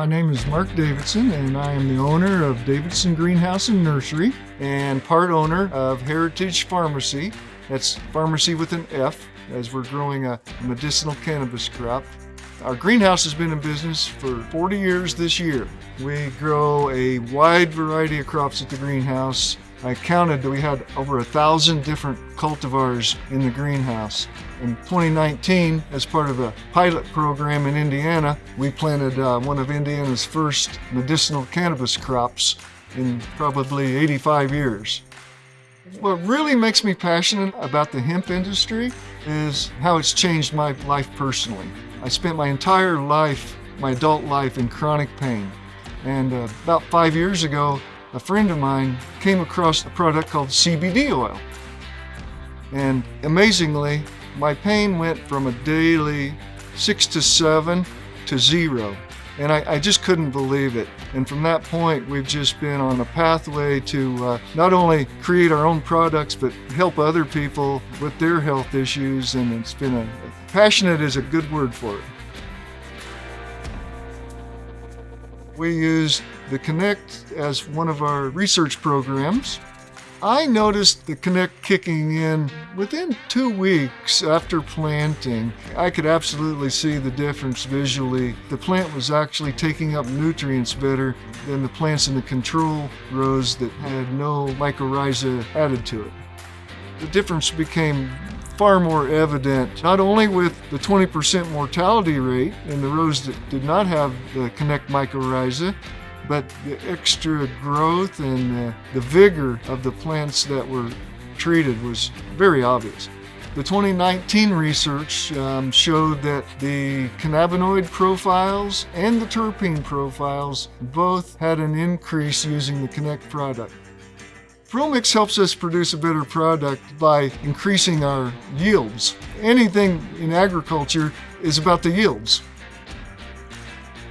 My name is Mark Davidson, and I am the owner of Davidson Greenhouse and Nursery and part owner of Heritage Farmacy. That's pharmacy with an F, as we're growing a medicinal cannabis crop. Our greenhouse has been in business for 40 years this year. We grow a wide variety of crops at the greenhouse. I counted that we had over a thousand different cultivars in the greenhouse. In 2019, as part of a pilot program in Indiana, we planted uh, one of Indiana's first medicinal cannabis crops in probably 85 years. What really makes me passionate about the hemp industry is how it's changed my life personally. I spent my entire life, my adult life, in chronic pain. And uh, about five years ago, a friend of mine came across a product called CBD oil. And amazingly, my pain went from a daily six to seven to zero. And I, I, just couldn't believe it. And from that point, we've just been on a pathway to uh, not only create our own products, but help other people with their health issues. And it's been a, passionate is a good word for it. We use the Connect as one of our research programs. I noticed the Connect kicking in within two weeks after planting. I could absolutely see the difference visually. The plant was actually taking up nutrients better than the plants in the control rows that had no mycorrhiza added to it. The difference became far more evident, not only with the 20% mortality rate in the rows that did not have the Connect mycorrhiza, but the extra growth and the, the vigor of the plants that were treated was very obvious. The 2019 research um, showed that the cannabinoid profiles and the terpene profiles both had an increase using the Connect product. ProMix helps us produce a better product by increasing our yields. Anything in agriculture is about the yields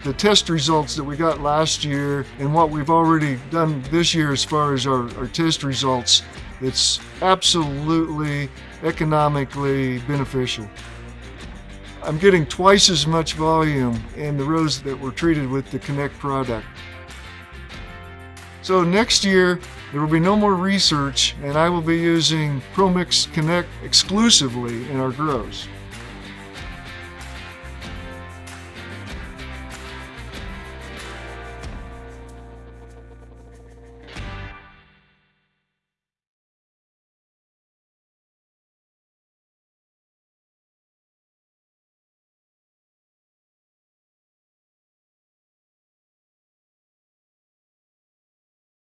the test results that we got last year and what we've already done this year as far as our, our test results, it's absolutely economically beneficial. I'm getting twice as much volume in the rows that were treated with the Connect product. So next year, there will be no more research and I will be using ProMix Connect exclusively in our grows.